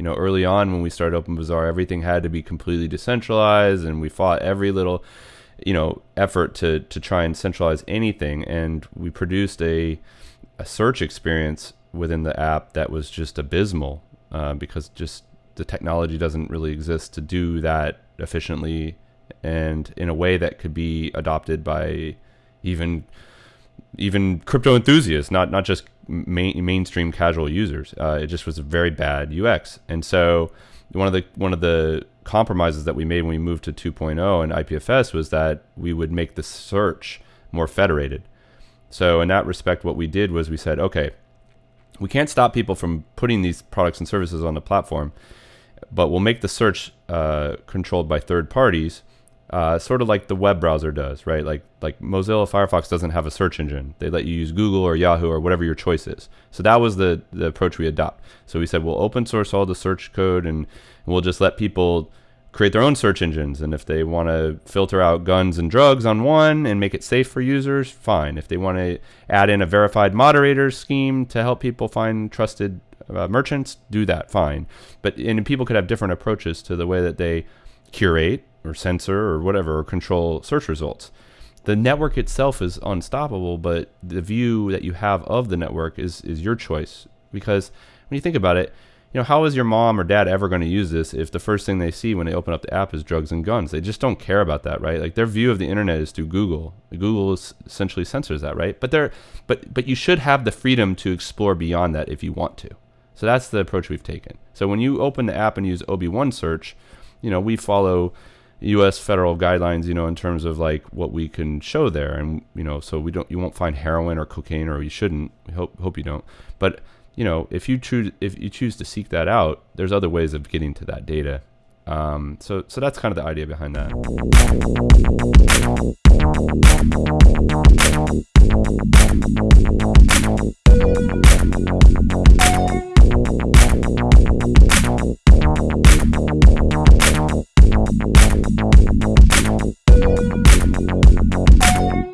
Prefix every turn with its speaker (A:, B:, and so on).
A: you know, early on when we started Open Bazaar, everything had to be completely decentralized, and we fought every little, you know, effort to to try and centralize anything. And we produced a a search experience within the app that was just abysmal uh, because just the technology doesn't really exist to do that efficiently and in a way that could be adopted by even even crypto enthusiasts, not not just main, mainstream casual users. Uh, it just was a very bad UX, and so one of the one of the compromises that we made when we moved to 2.0 and IPFS was that we would make the search more federated. So in that respect, what we did was we said, okay, we can't stop people from putting these products and services on the platform, but we'll make the search uh, controlled by third parties uh, sort of like the web browser does, right? Like like Mozilla Firefox doesn't have a search engine. They let you use Google or Yahoo or whatever your choice is. So that was the the approach we adopt. So we said we'll open source all the search code and we'll just let people create their own search engines. And if they want to filter out guns and drugs on one and make it safe for users, fine. If they want to add in a verified moderator scheme to help people find trusted uh, merchants, do that, fine. But and people could have different approaches to the way that they curate or censor or whatever or control search results. The network itself is unstoppable, but the view that you have of the network is is your choice. Because when you think about it, you know, how is your mom or dad ever going to use this if the first thing they see when they open up the app is drugs and guns? They just don't care about that, right? Like their view of the internet is through Google. Google is essentially censors that, right? But they but but you should have the freedom to explore beyond that if you want to. So that's the approach we've taken. So when you open the app and use OB1 search, you know, we follow U.S. federal guidelines, you know, in terms of like what we can show there, and you know, so we don't, you won't find heroin or cocaine, or you shouldn't. We hope hope you don't. But you know, if you choose if you choose to seek that out, there's other ways of getting to that data. Um, so so that's kind of the idea behind that.